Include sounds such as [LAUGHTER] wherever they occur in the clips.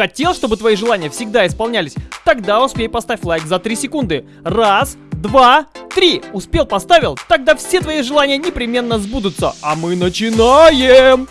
Хотел, чтобы твои желания всегда исполнялись? Тогда успей поставь лайк за 3 секунды. Раз, два, три. Успел, поставил? Тогда все твои желания непременно сбудутся. А мы начинаем!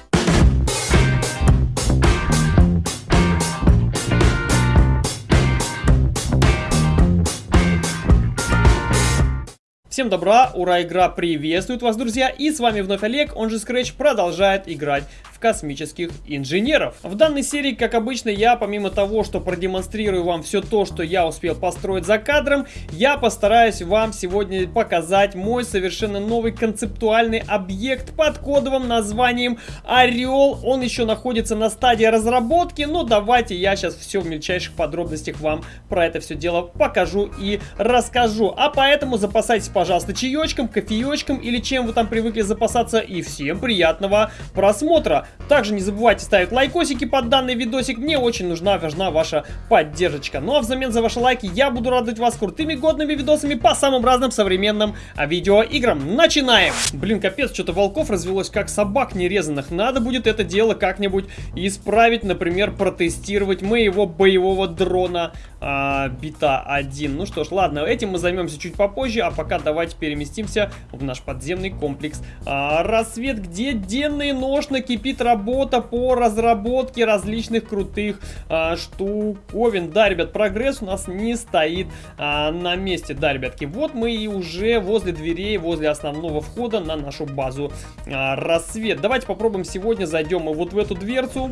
Всем добра, ура, игра приветствует вас, друзья, и с вами вновь Олег, он же Scratch, продолжает играть космических инженеров. В данной серии, как обычно, я помимо того, что продемонстрирую вам все то, что я успел построить за кадром, я постараюсь вам сегодня показать мой совершенно новый концептуальный объект под кодовым названием Орел. Он еще находится на стадии разработки, но давайте я сейчас все в мельчайших подробностях вам про это все дело покажу и расскажу. А поэтому запасайтесь, пожалуйста, чаечком, кофеечком или чем вы там привыкли запасаться. И всем приятного просмотра. Также не забывайте ставить лайкосики под данный видосик. Мне очень нужна, важна ваша поддержка. Ну а взамен за ваши лайки я буду радовать вас крутыми годными видосами по самым разным современным видеоиграм. Начинаем! Блин, капец, что-то волков развелось как собак нерезанных. Надо будет это дело как-нибудь исправить. Например, протестировать моего боевого дрона а, бита 1. Ну что ж, ладно, этим мы займемся чуть попозже. А пока давайте переместимся в наш подземный комплекс а, рассвет, где денный нож накипит работа по разработке различных крутых а, штуковин. Да, ребят, прогресс у нас не стоит а, на месте. Да, ребятки, вот мы и уже возле дверей, возле основного входа на нашу базу а, рассвет. Давайте попробуем сегодня зайдем вот в эту дверцу.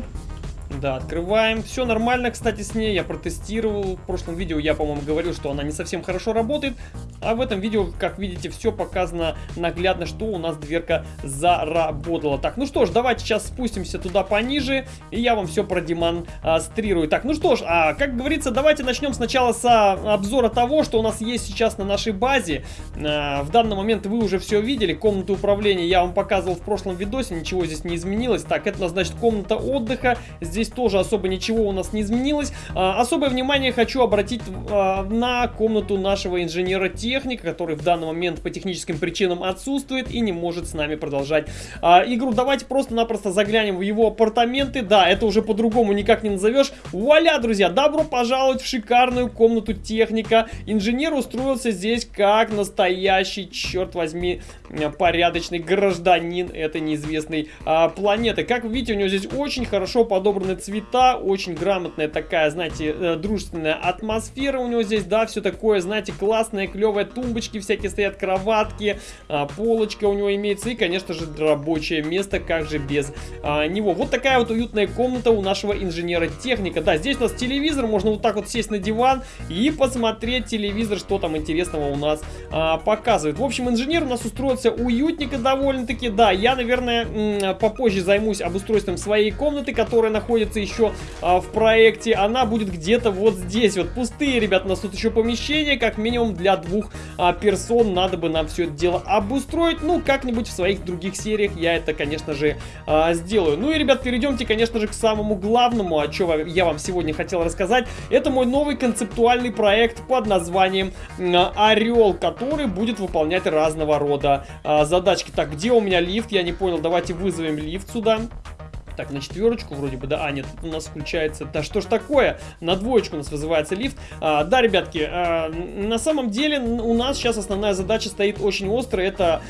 Да, открываем. Все нормально, кстати, с ней. Я протестировал. В прошлом видео я, по-моему, говорил, что она не совсем хорошо работает. А в этом видео, как видите, все показано наглядно, что у нас дверка заработала. Так, ну что ж, давайте сейчас спустимся туда пониже, и я вам все продемонстрирую. Так, ну что ж, а, как говорится, давайте начнем сначала с обзора того, что у нас есть сейчас на нашей базе. А, в данный момент вы уже все видели. Комнату управления я вам показывал в прошлом видосе, ничего здесь не изменилось. Так, это, значит, комната отдыха. Здесь здесь тоже особо ничего у нас не изменилось. А, особое внимание хочу обратить а, на комнату нашего инженера-техника, который в данный момент по техническим причинам отсутствует и не может с нами продолжать а, игру. Давайте просто-напросто заглянем в его апартаменты. Да, это уже по-другому никак не назовешь. Вуаля, друзья, добро пожаловать в шикарную комнату техника. Инженер устроился здесь как настоящий, черт возьми, порядочный гражданин этой неизвестной планеты. Как вы видите, у него здесь очень хорошо подобран подобраны цвета, очень грамотная такая, знаете, э, дружественная атмосфера у него здесь, да, все такое, знаете, классные, клевые тумбочки всякие стоят, кроватки, а, полочка у него имеется и, конечно же, рабочее место, как же без а, него. Вот такая вот уютная комната у нашего инженера-техника. Да, здесь у нас телевизор, можно вот так вот сесть на диван и посмотреть телевизор, что там интересного у нас а, показывает. В общем, инженер у нас устроился уютненько довольно-таки, да, я, наверное, попозже займусь обустройством своей комнаты, которая находится находится еще а, в проекте, она будет где-то вот здесь. Вот пустые, ребят, у нас тут еще помещение, как минимум для двух а, персон. Надо бы нам все это дело обустроить. Ну, как-нибудь в своих других сериях я это, конечно же, а, сделаю. Ну и, ребят, перейдемте, конечно же, к самому главному, о чем я вам сегодня хотел рассказать. Это мой новый концептуальный проект под названием Орел, который будет выполнять разного рода а, задачки. Так, где у меня лифт? Я не понял, давайте вызовем лифт сюда. Так, на четверочку вроде бы, да. А, нет, у нас включается... Да что ж такое? На двоечку у нас вызывается лифт. А, да, ребятки, а, на самом деле у нас сейчас основная задача стоит очень острая. Это,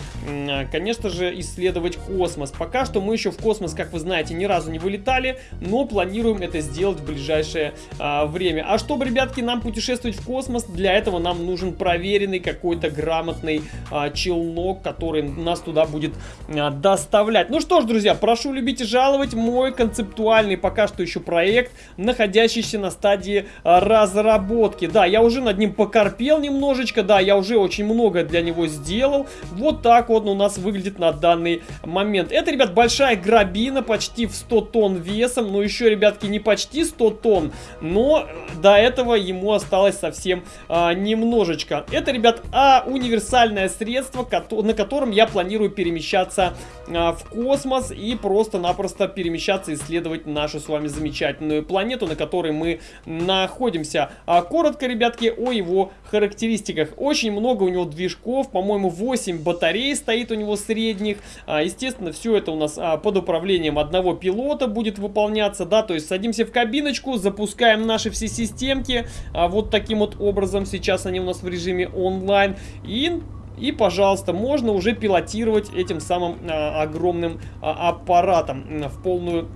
конечно же, исследовать космос. Пока что мы еще в космос, как вы знаете, ни разу не вылетали, но планируем это сделать в ближайшее а, время. А чтобы, ребятки, нам путешествовать в космос, для этого нам нужен проверенный какой-то грамотный а, челнок, который нас туда будет а, доставлять. Ну что ж, друзья, прошу любить и жаловать мой концептуальный пока что еще проект, находящийся на стадии а, разработки. Да, я уже над ним покорпел немножечко, да, я уже очень много для него сделал. Вот так он у нас выглядит на данный момент. Это, ребят, большая грабина, почти в 100 тонн весом, но еще, ребятки, не почти 100 тонн, но до этого ему осталось совсем а, немножечко. Это, ребят, а, универсальное средство, на котором я планирую перемещаться а, в космос и просто-напросто перемещаться перемещаться, исследовать нашу с вами замечательную планету, на которой мы находимся. А, коротко, ребятки, о его характеристиках. Очень много у него движков, по-моему, 8 батарей стоит у него средних. А, естественно, все это у нас а, под управлением одного пилота будет выполняться, да, то есть садимся в кабиночку, запускаем наши все системки, а, вот таким вот образом, сейчас они у нас в режиме онлайн, и и, пожалуйста, можно уже пилотировать этим самым а, огромным а, аппаратом в полную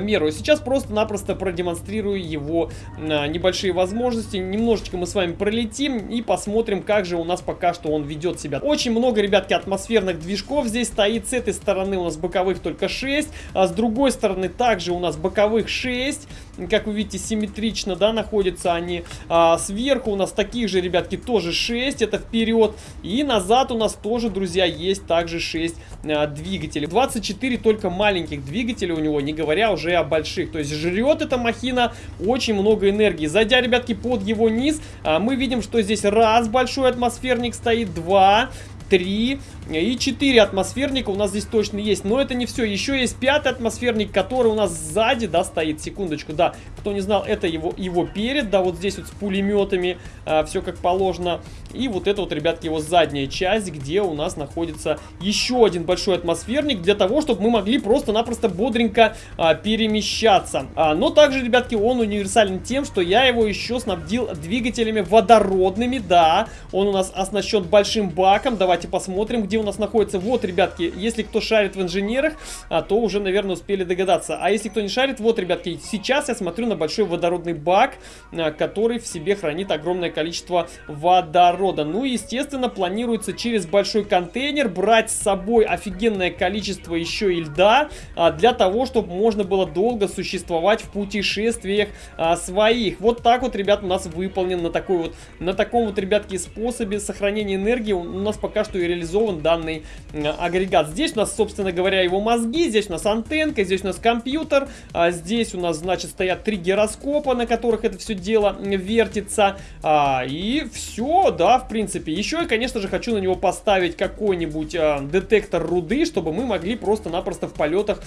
меру. Сейчас просто-напросто продемонстрирую его а, небольшие возможности. Немножечко мы с вами пролетим и посмотрим, как же у нас пока что он ведет себя. Очень много, ребятки, атмосферных движков здесь стоит. С этой стороны у нас боковых только 6, а с другой стороны также у нас боковых 6. Как вы видите, симметрично, да, находятся они. А, сверху у нас таких же, ребятки, тоже 6, это вперед. И назад у нас тоже, друзья, есть также 6 а, двигателей. 24 только маленьких двигателей у него, не говоря говоря уже о больших. То есть жрет эта махина очень много энергии. Зайдя, ребятки, под его низ, а, мы видим, что здесь раз большой атмосферник стоит, два, три и 4 атмосферника у нас здесь точно есть. Но это не все. Еще есть пятый атмосферник, который у нас сзади, да, стоит. Секундочку, да. Кто не знал, это его, его перед, да, вот здесь вот с пулеметами. А, все как положено. И вот это вот, ребятки, его задняя часть, где у нас находится еще один большой атмосферник. Для того, чтобы мы могли просто-напросто бодренько а, перемещаться. А, но также, ребятки, он универсален тем, что я его еще снабдил двигателями водородными. Да, он у нас оснащен большим баком. Давайте посмотрим, где у нас находится. Вот, ребятки, если кто шарит в инженерах, а, то уже, наверное, успели догадаться. А если кто не шарит, вот, ребятки, сейчас я смотрю на большой водородный бак, а, который в себе хранит огромное количество водорода. Ну, естественно, планируется через большой контейнер брать с собой офигенное количество еще и льда, а, для того, чтобы можно было долго существовать в путешествиях своих. Вот так вот, ребят, у нас выполнен на такой вот, на таком вот, ребятки, способе сохранения энергии. У нас пока что и реализован данный агрегат. Здесь у нас, собственно говоря, его мозги, здесь у нас антенка, здесь у нас компьютер, а здесь у нас, значит, стоят три гироскопа, на которых это все дело вертится. А, и все, да, в принципе. Еще я, конечно же, хочу на него поставить какой-нибудь а, детектор руды, чтобы мы могли просто-напросто в полетах,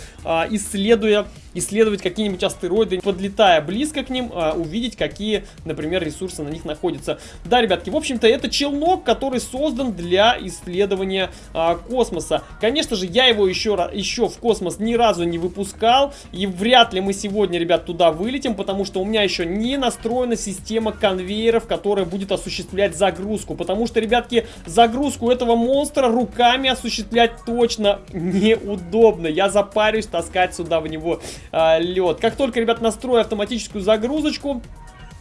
исследуя, исследовать какие-нибудь астероиды, подлетая близко к ним, увидеть, какие, например, ресурсы на них находятся. Да, ребятки, в общем-то, это челнок, который создан для исследования а, космоса. Конечно же, я его еще, еще в космос ни разу не выпускал. И вряд ли мы сегодня, ребят, туда вылетим, потому что у меня еще не настроена система конвейеров, которая будет осуществлять загрузку. Потому что, ребятки, загрузку этого монстра руками осуществлять точно неудобно. Я запарюсь таскать сюда в него а, лед. Как только, ребят, настрою автоматическую загрузочку,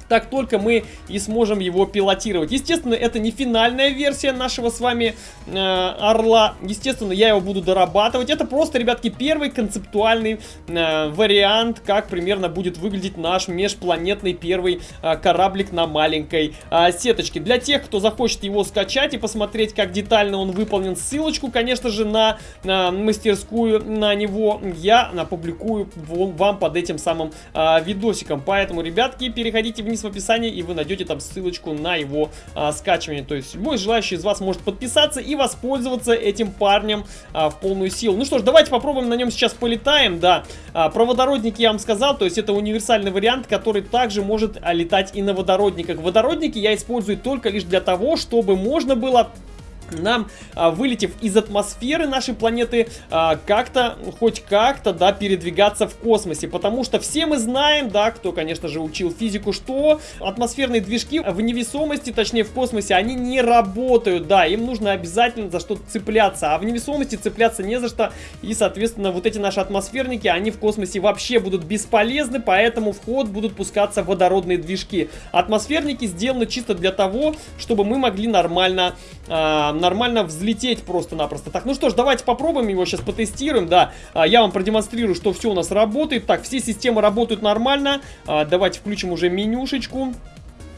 так только мы и сможем его пилотировать. Естественно, это не финальная версия нашего с вами э, Орла. Естественно, я его буду дорабатывать. Это просто, ребятки, первый концептуальный э, вариант, как примерно будет выглядеть наш межпланетный первый э, кораблик на маленькой э, сеточке. Для тех, кто захочет его скачать и посмотреть, как детально он выполнен, ссылочку, конечно же, на, на мастерскую на него я опубликую вам под этим самым э, видосиком. Поэтому, ребятки, переходите вниз вниз в описании, и вы найдете там ссылочку на его а, скачивание. То есть любой желающий из вас может подписаться и воспользоваться этим парнем а, в полную силу. Ну что ж, давайте попробуем на нем сейчас полетаем, да. А, про водородники я вам сказал, то есть это универсальный вариант, который также может а, летать и на водородниках. Водородники я использую только лишь для того, чтобы можно было нам, а, вылетев из атмосферы нашей планеты, а, как-то, хоть как-то, да, передвигаться в космосе. Потому что все мы знаем, да, кто, конечно же, учил физику, что атмосферные движки в невесомости, точнее в космосе, они не работают, да, им нужно обязательно за что-то цепляться. А в невесомости цепляться не за что. И, соответственно, вот эти наши атмосферники, они в космосе вообще будут бесполезны, поэтому в ход будут пускаться водородные движки. Атмосферники сделаны чисто для того, чтобы мы могли нормально... Нормально взлететь просто-напросто. Так, ну что ж, давайте попробуем его сейчас потестируем, да. А, я вам продемонстрирую, что все у нас работает. Так, все системы работают нормально. А, давайте включим уже менюшечку.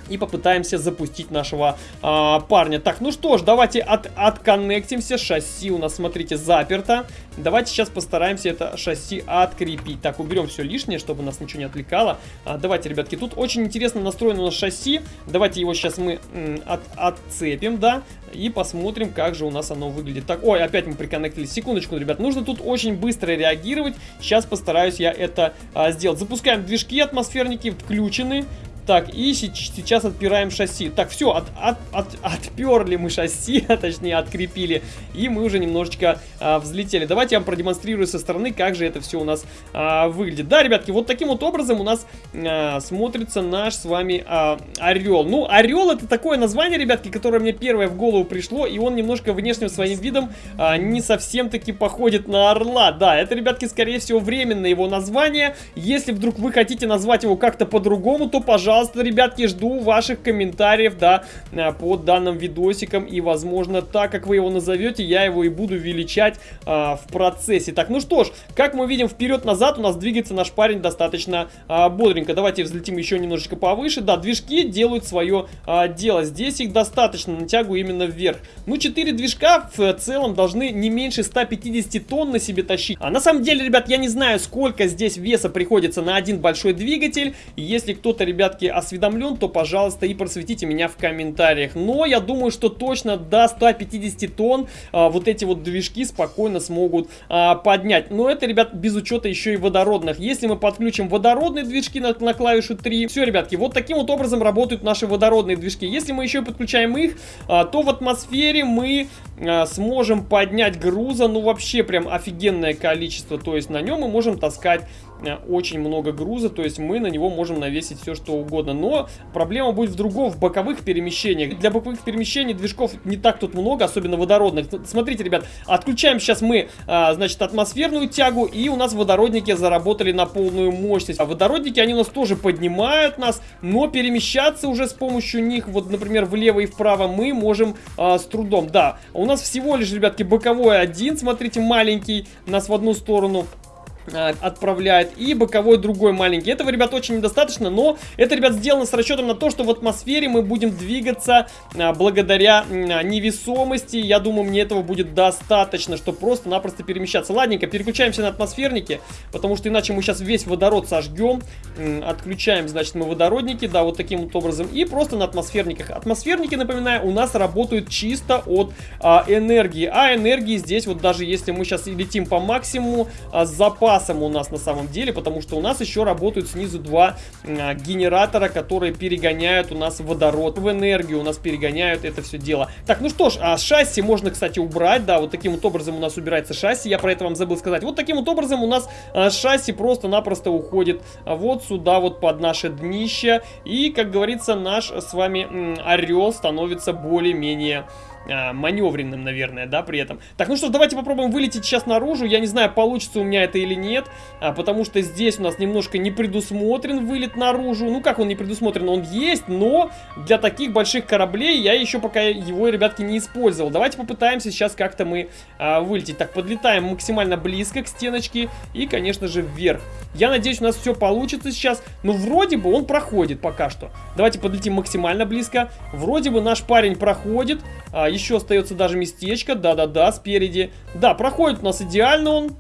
И попытаемся запустить нашего а, парня. Так, ну что ж, давайте от, отконнектимся. Шасси у нас, смотрите, заперто. Давайте сейчас постараемся это шасси открепить. Так, уберем все лишнее, чтобы нас ничего не отвлекало. А, давайте, ребятки, тут очень интересно настроено у нас шасси. Давайте его сейчас мы от, отцепим, да, и посмотрим, как же у нас оно выглядит. Так, ой, опять мы приконнектились. Секундочку, ребят, нужно тут очень быстро реагировать. Сейчас постараюсь я это а, сделать. Запускаем движки атмосферники, включены. Так, и сейчас отпираем шасси. Так, все, от, от, от, отперли мы шасси, [LAUGHS] а точнее открепили. И мы уже немножечко а, взлетели. Давайте я вам продемонстрирую со стороны, как же это все у нас а, выглядит. Да, ребятки, вот таким вот образом у нас а, смотрится наш с вами а, орел. Ну, орел это такое название, ребятки, которое мне первое в голову пришло. И он немножко внешним своим видом а, не совсем таки походит на орла. Да, это, ребятки, скорее всего, временное его название. Если вдруг вы хотите назвать его как-то по-другому, то, пожалуйста, пожалуйста, ребятки, жду ваших комментариев, да, э, под данным видосиком. И, возможно, так как вы его назовете, я его и буду величать а, в процессе. Так, ну что ж, как мы видим, вперед-назад у нас двигается наш парень достаточно а, бодренько. Давайте взлетим еще немножечко повыше. Да, движки делают свое а, дело. Здесь их достаточно, натягу именно вверх. Ну, 4 движка в целом должны не меньше 150 тонн на себе тащить. А на самом деле, ребят, я не знаю, сколько здесь веса приходится на один большой двигатель. Если кто-то, ребятки, осведомлен, то, пожалуйста, и просветите меня в комментариях. Но я думаю, что точно до 150 тонн а, вот эти вот движки спокойно смогут а, поднять. Но это, ребят, без учета еще и водородных. Если мы подключим водородные движки на, на клавишу 3, все, ребятки, вот таким вот образом работают наши водородные движки. Если мы еще подключаем их, а, то в атмосфере мы а, сможем поднять груза, ну вообще прям офигенное количество. То есть на нем мы можем таскать очень много груза, то есть мы на него можем навесить все что угодно. Но проблема будет в другом, в боковых перемещениях. Для боковых перемещений движков не так тут много, особенно водородных. Смотрите, ребят, отключаем сейчас мы, а, значит, атмосферную тягу, и у нас водородники заработали на полную мощность. А водородники, они у нас тоже поднимают нас, но перемещаться уже с помощью них, вот, например, влево и вправо мы можем а, с трудом. Да, у нас всего лишь, ребятки, боковой один, смотрите, маленький, нас в одну сторону отправляет. И боковой другой маленький. Этого, ребят, очень недостаточно, но это, ребят, сделано с расчетом на то, что в атмосфере мы будем двигаться а, благодаря а, невесомости. Я думаю, мне этого будет достаточно, чтобы просто-напросто перемещаться. Ладненько, переключаемся на атмосферники, потому что иначе мы сейчас весь водород сожгем. Отключаем, значит, мы водородники, да, вот таким вот образом. И просто на атмосферниках. Атмосферники, напоминаю, у нас работают чисто от а, энергии. А энергии здесь, вот даже если мы сейчас летим по максимуму, а, запас запасом у нас на самом деле, потому что у нас еще работают снизу два а, генератора, которые перегоняют у нас водород в энергию, у нас перегоняют это все дело. Так, ну что ж, а шасси можно, кстати, убрать, да, вот таким вот образом у нас убирается шасси, я про это вам забыл сказать. Вот таким вот образом у нас а, шасси просто-напросто уходит вот сюда вот под наше днище, и, как говорится, наш с вами орел становится более-менее а, маневренным, наверное, да, при этом. Так, ну что, давайте попробуем вылететь сейчас наружу. Я не знаю, получится у меня это или нет, а, потому что здесь у нас немножко не предусмотрен вылет наружу. Ну, как он не предусмотрен? Он есть, но для таких больших кораблей я еще пока его, ребятки, не использовал. Давайте попытаемся сейчас как-то мы а, вылететь. Так, подлетаем максимально близко к стеночке и, конечно же, вверх. Я надеюсь, у нас все получится сейчас. Но вроде бы он проходит пока что. Давайте подлетим максимально близко. Вроде бы наш парень проходит. А, еще остается даже местечко. Да-да-да, спереди. Да, проходит у нас идеально он.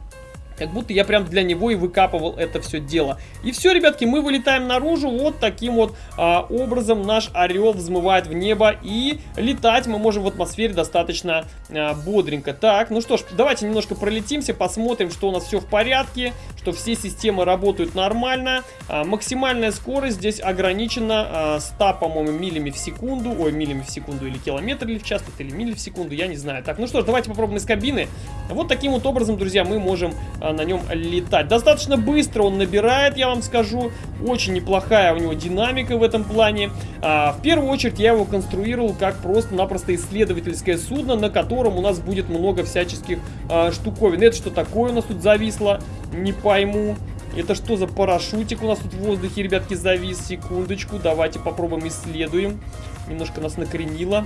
Как будто я прям для него и выкапывал это все дело. И все, ребятки, мы вылетаем наружу. Вот таким вот а, образом наш орел взмывает в небо. И летать мы можем в атмосфере достаточно а, бодренько. Так, ну что ж, давайте немножко пролетимся, посмотрим, что у нас все в порядке. Что все системы работают нормально. А, максимальная скорость здесь ограничена а, 100, по-моему, милями в секунду. Ой, милями в секунду или километр в час, или мили в секунду, я не знаю. Так, ну что ж, давайте попробуем из кабины. Вот таким вот образом, друзья, мы можем а, на нем летать. Достаточно быстро он набирает, я вам скажу. Очень неплохая у него динамика в этом плане. А, в первую очередь я его конструировал как просто-напросто исследовательское судно, на котором у нас будет много всяческих а, штуковин. Это что такое у нас тут зависло? Не пойму. Это что за парашютик у нас тут в воздухе, ребятки, завис? Секундочку, давайте попробуем исследуем. Немножко нас накренило.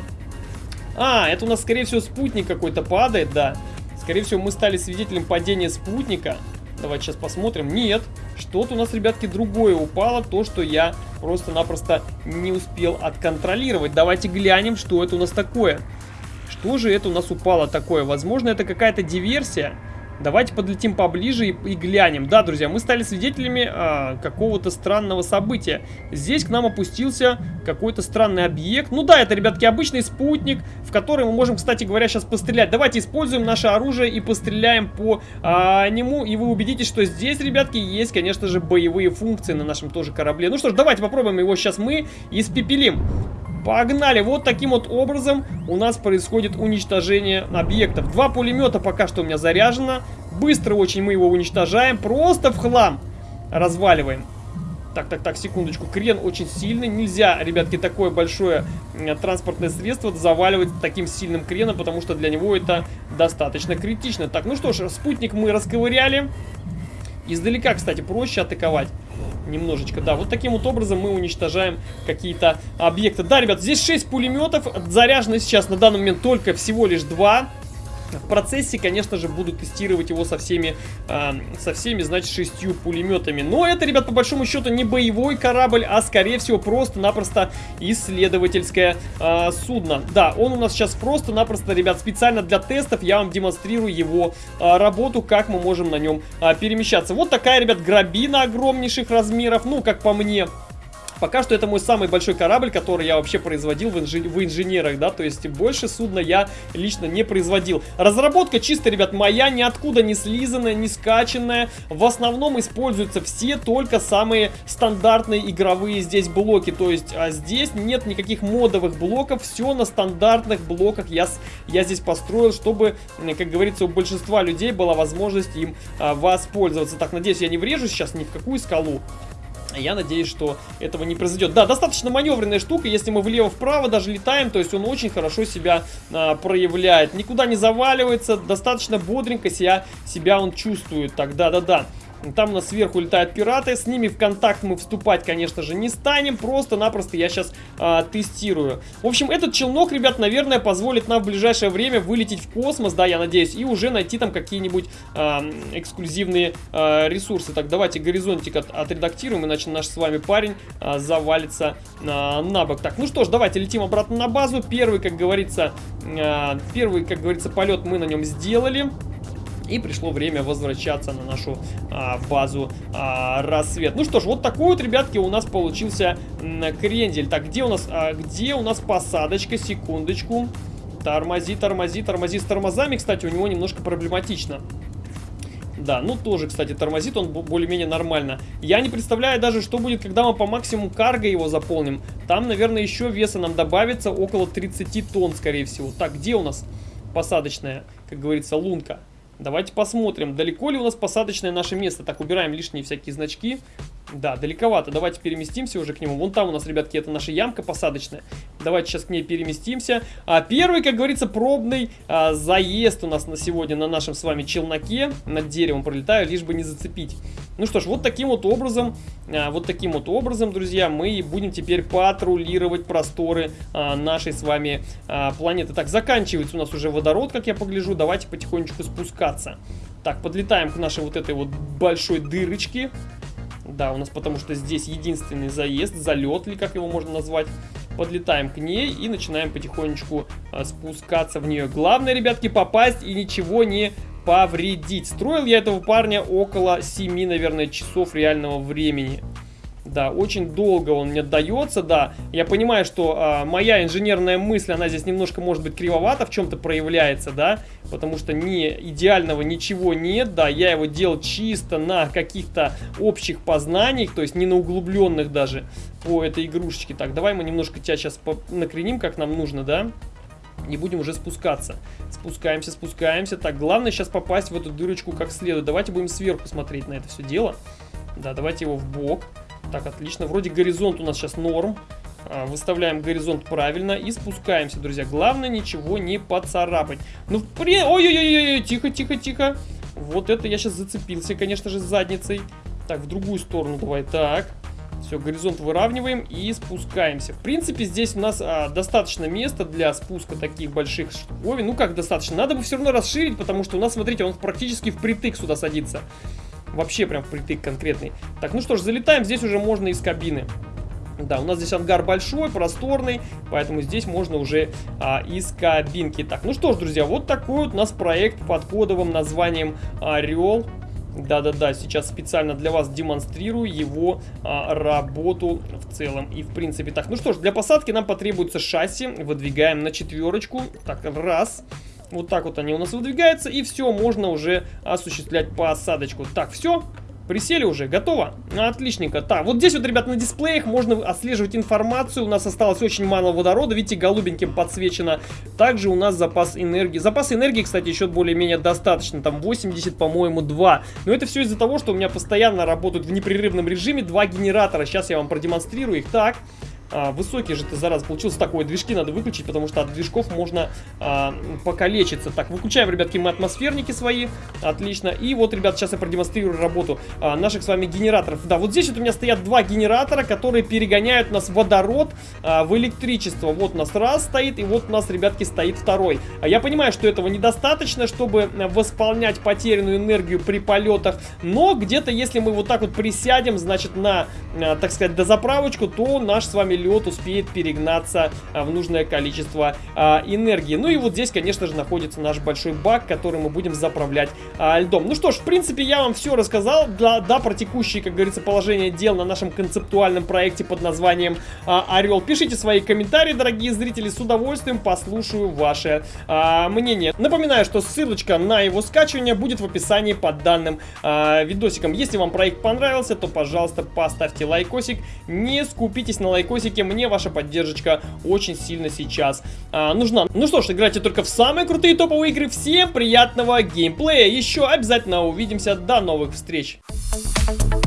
А, это у нас, скорее всего, спутник какой-то падает, да. Скорее всего, мы стали свидетелем падения спутника. Давайте сейчас посмотрим. Нет, что-то у нас, ребятки, другое упало. То, что я просто-напросто не успел отконтролировать. Давайте глянем, что это у нас такое. Что же это у нас упало такое? Возможно, это какая-то диверсия. Давайте подлетим поближе и, и глянем. Да, друзья, мы стали свидетелями а, какого-то странного события. Здесь к нам опустился какой-то странный объект. Ну да, это, ребятки, обычный спутник, в который мы можем, кстати говоря, сейчас пострелять. Давайте используем наше оружие и постреляем по а, нему. И вы убедитесь, что здесь, ребятки, есть, конечно же, боевые функции на нашем тоже корабле. Ну что ж, давайте попробуем его сейчас мы испепелим. Погнали! Вот таким вот образом у нас происходит уничтожение объектов. Два пулемета пока что у меня заряжено. Быстро очень мы его уничтожаем. Просто в хлам разваливаем. Так, так, так, секундочку. Крен очень сильный. Нельзя, ребятки, такое большое транспортное средство заваливать таким сильным креном, потому что для него это достаточно критично. Так, ну что ж, спутник мы расковыряли. Издалека, кстати, проще атаковать немножечко. Да, вот таким вот образом мы уничтожаем какие-то объекты. Да, ребят, здесь 6 пулеметов. Заряжено сейчас на данный момент только всего лишь 2. В процессе, конечно же, буду тестировать его со всеми, э, со всеми, значит, шестью пулеметами. Но это, ребят, по большому счету не боевой корабль, а, скорее всего, просто-напросто исследовательское э, судно. Да, он у нас сейчас просто-напросто, ребят, специально для тестов я вам демонстрирую его э, работу, как мы можем на нем э, перемещаться. Вот такая, ребят, грабина огромнейших размеров, ну, как по мне, Пока что это мой самый большой корабль, который я вообще производил в, инжи в инженерах, да, то есть больше судна я лично не производил. Разработка чисто, ребят, моя, ниоткуда не слизанная, не скачанная. В основном используются все только самые стандартные игровые здесь блоки, то есть а здесь нет никаких модовых блоков, все на стандартных блоках я, я здесь построил, чтобы, как говорится, у большинства людей была возможность им а, воспользоваться. Так, надеюсь, я не врежу сейчас ни в какую скалу. Я надеюсь, что этого не произойдет. Да, достаточно маневренная штука, если мы влево-вправо даже летаем, то есть он очень хорошо себя а, проявляет. Никуда не заваливается, достаточно бодренько себя, себя он чувствует. Так, да-да-да. Там у нас сверху летают пираты. С ними в контакт мы вступать, конечно же, не станем. Просто-напросто я сейчас а, тестирую. В общем, этот челнок, ребят, наверное, позволит нам в ближайшее время вылететь в космос, да, я надеюсь, и уже найти там какие-нибудь а, эксклюзивные а, ресурсы. Так, давайте горизонтик от, отредактируем, иначе наш с вами парень а, завалится а, на бок. Так, ну что ж, давайте летим обратно на базу. Первый, как говорится, а, первый, как говорится, полет мы на нем сделали. И пришло время возвращаться на нашу а, базу а, рассвет. Ну что ж, вот такой вот, ребятки, у нас получился крендель. Так, где у нас, а, где у нас посадочка? Секундочку. Тормози, тормози, тормози. С тормозами, кстати, у него немножко проблематично. Да, ну тоже, кстати, тормозит он более-менее нормально. Я не представляю даже, что будет, когда мы по максимуму карго его заполним. Там, наверное, еще веса нам добавится около 30 тонн, скорее всего. Так, где у нас посадочная, как говорится, лунка? Давайте посмотрим, далеко ли у нас посадочное наше место. Так, убираем лишние всякие значки. Да, далековато. Давайте переместимся уже к нему. Вон там у нас, ребятки, это наша ямка посадочная. Давайте сейчас к ней переместимся. А первый, как говорится, пробный а, заезд у нас на сегодня на нашем с вами челноке. Над деревом пролетаю, лишь бы не зацепить. Ну что ж, вот таким вот образом, а, вот таким вот образом, друзья, мы будем теперь патрулировать просторы а, нашей с вами а, планеты. Так, заканчивается у нас уже водород, как я погляжу. Давайте потихонечку спускаться. Так, подлетаем к нашей вот этой вот большой дырочке. Да, у нас потому что здесь единственный заезд, залет, или как его можно назвать. Подлетаем к ней и начинаем потихонечку а, спускаться в нее. Главное, ребятки, попасть и ничего не повредить. Строил я этого парня около 7, наверное, часов реального времени. Да, очень долго он мне дается, да. Я понимаю, что а, моя инженерная мысль, она здесь немножко, может быть, кривовато в чем-то проявляется, да. Потому что не идеального ничего нет, да. Я его делал чисто на каких-то общих познаниях, то есть не на углубленных даже по этой игрушечке. Так, давай мы немножко тебя сейчас накреним, как нам нужно, да. И будем уже спускаться. Спускаемся, спускаемся. Так, главное сейчас попасть в эту дырочку как следует. Давайте будем сверху смотреть на это все дело. Да, давайте его в бок. Так, отлично. Вроде горизонт у нас сейчас норм. А, выставляем горизонт правильно и спускаемся, друзья. Главное ничего не поцарапать. Ну, при... Ой-ой-ой, тихо, тихо, тихо. Вот это я сейчас зацепился, конечно же, задницей. Так, в другую сторону давай. Так. Все, горизонт выравниваем и спускаемся. В принципе, здесь у нас а, достаточно места для спуска таких больших штуковин. Ну, как достаточно? Надо бы все равно расширить, потому что у нас, смотрите, он практически впритык сюда садится. Вообще прям впритык конкретный. Так, ну что ж, залетаем. Здесь уже можно из кабины. Да, у нас здесь ангар большой, просторный, поэтому здесь можно уже а, из кабинки. Так, ну что ж, друзья, вот такой вот у нас проект под кодовым названием Орел. Да-да-да, сейчас специально для вас демонстрирую его а, работу в целом и в принципе. Так, ну что ж, для посадки нам потребуется шасси. Выдвигаем на четверочку. Так, раз. Вот так вот они у нас выдвигаются. И все, можно уже осуществлять посадочку. Так, все. Присели уже, готово? Отличненько. Так, вот здесь вот, ребят, на дисплеях можно отслеживать информацию. У нас осталось очень мало водорода, видите, голубеньким подсвечено. Также у нас запас энергии. Запас энергии, кстати, еще более-менее достаточно. Там 80, по-моему, 2. Но это все из-за того, что у меня постоянно работают в непрерывном режиме два генератора. Сейчас я вам продемонстрирую их. Так, а, высокий же ты, зараз получился такой. Движки надо выключить, потому что от движков можно а, покалечиться. Так, выключаем, ребятки, мы атмосферники свои. Отлично. И вот, ребят, сейчас я продемонстрирую работу а, наших с вами генераторов. Да, вот здесь вот у меня стоят два генератора, которые перегоняют нас водород а, в электричество. Вот у нас раз стоит, и вот у нас, ребятки, стоит второй. А я понимаю, что этого недостаточно, чтобы восполнять потерянную энергию при полетах. Но где-то, если мы вот так вот присядем, значит, на, а, так сказать, дозаправочку, то наш с вами лед успеет перегнаться а, в нужное количество а, энергии. Ну и вот здесь, конечно же, находится наш большой бак, который мы будем заправлять а, льдом. Ну что ж, в принципе, я вам все рассказал. Да, да, про текущее, как говорится, положение дел на нашем концептуальном проекте под названием Орел. Пишите свои комментарии, дорогие зрители, с удовольствием послушаю ваше мнение. Напоминаю, что ссылочка на его скачивание будет в описании под данным видосиком. Если вам проект понравился, то, пожалуйста, поставьте лайкосик. Не скупитесь на лайкосик видосике. Мне ваша поддержка очень сильно сейчас а, нужна. Ну что ж, играйте только в самые крутые топовые игры. Всем приятного геймплея. Еще обязательно увидимся. До новых встреч. Thank you